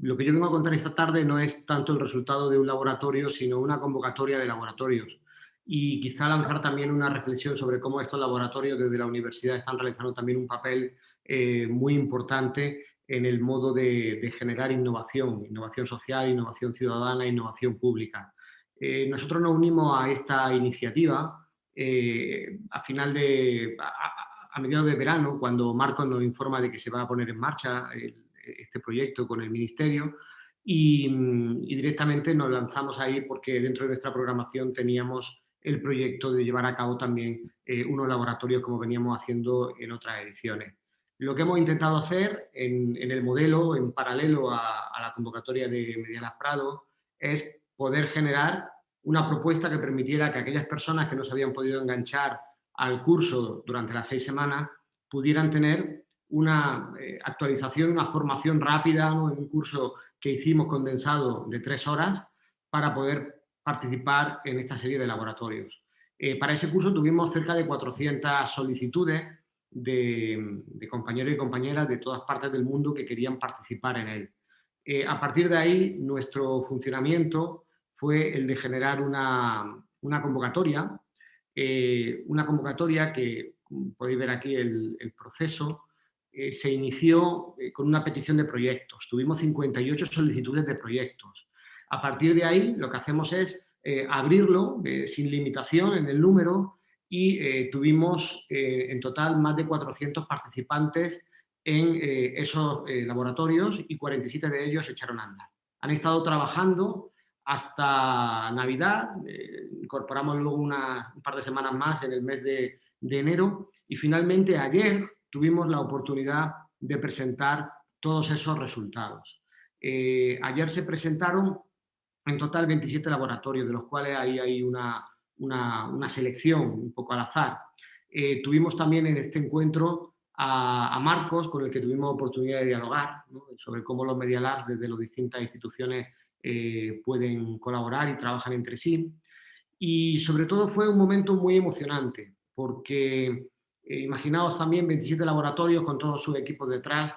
Lo que yo vengo a contar esta tarde no es tanto el resultado de un laboratorio, sino una convocatoria de laboratorios. Y quizá lanzar también una reflexión sobre cómo estos laboratorios desde la universidad están realizando también un papel eh, muy importante en el modo de, generar innovación, innovación social, innovación ciudadana, innovación pública. Eh, nosotros nos unimos a esta iniciativa eh, a final de, a, mediados de verano, cuando Marcos nos informa de que se va a poner en marcha el, este proyecto con el Ministerio y, directamente nos lanzamos ahí porque dentro de nuestra programación teníamos el proyecto de llevar a cabo también eh, unos laboratorios como veníamos haciendo en otras ediciones. Lo que hemos intentado hacer en, el modelo, en paralelo a, la convocatoria de Medianas Prado, es poder generar una propuesta que permitiera que aquellas personas que no se habían podido enganchar al curso durante las seis semanas pudieran tener una eh, actualización, una formación rápida en un curso que hicimos condensado de tres horas para poder participar en esta serie de laboratorios. Eh, para ese curso tuvimos cerca de 400 solicitudes de, compañeros y compañeras de todas partes del mundo que querían participar en él. Eh, a partir de ahí, nuestro funcionamiento fue el de generar una, convocatoria, una convocatoria que podéis ver aquí el proceso, eh, se inició eh, con una petición de proyectos. Tuvimos 58 solicitudes de proyectos. A partir de ahí, lo que hacemos es eh, abrirlo sin limitación en el número y tuvimos en total más de 400 participantes en esos laboratorios y 47 de ellos echaron a andar. Han estado trabajando hasta Navidad, incorporamos luego un par de semanas más en el mes de enero y finalmente ayer tuvimos la oportunidad de presentar todos esos resultados. Eh, ayer se presentaron en total 27 laboratorios, de los cuales ahí hay una, una, selección un poco al azar. Eh, tuvimos también en este encuentro a, Marcos, con el que tuvimos oportunidad de dialogar sobre cómo los Media Labs desde las distintas instituciones eh, pueden colaborar y trabajan entre sí. Y sobre todo fue un momento muy emocionante, porque eh, imaginaos también 27 laboratorios con todos sus equipos detrás.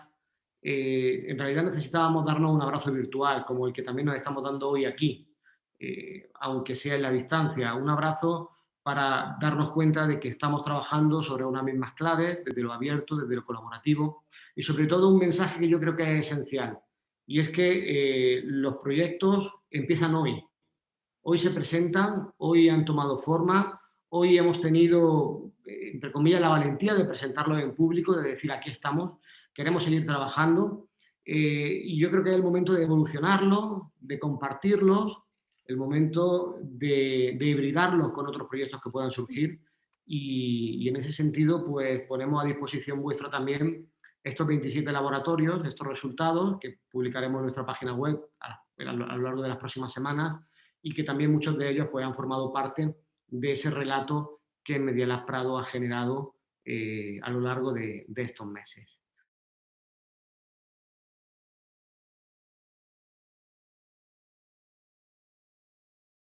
Eh, en realidad necesitábamos darnos un abrazo virtual, como el que también nos estamos dando hoy aquí, eh, aunque sea en la distancia. Un abrazo para darnos cuenta de que estamos trabajando sobre unas mismas claves, desde lo abierto, desde lo colaborativo, y sobre todo un mensaje que yo creo que es esencial, y es que los proyectos empiezan hoy. Hoy se presentan, hoy han tomado forma, hoy hemos tenido eh, entre comillas, la valentía de presentarlo en público, de decir aquí estamos, queremos seguir trabajando eh, y yo creo que es el momento de evolucionarlo, de compartirlos, el momento de, de hibridarlos con otros proyectos que puedan surgir. Y, en ese sentido pues ponemos a disposición vuestra también estos 27 laboratorios, estos resultados que publicaremos en nuestra página web a, lo largo de las próximas semanas y que también muchos de ellos pues, han formado parte de ese relato que Medialab Prado ha generado eh, a lo largo de estos meses.